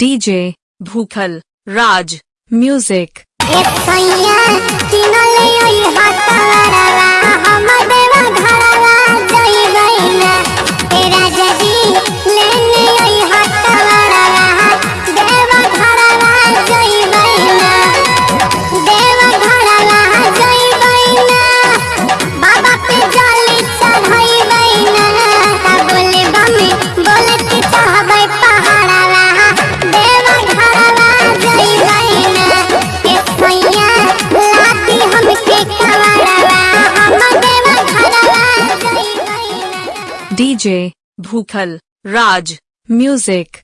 DJ भूखल राज music. DJ भूखल राज music.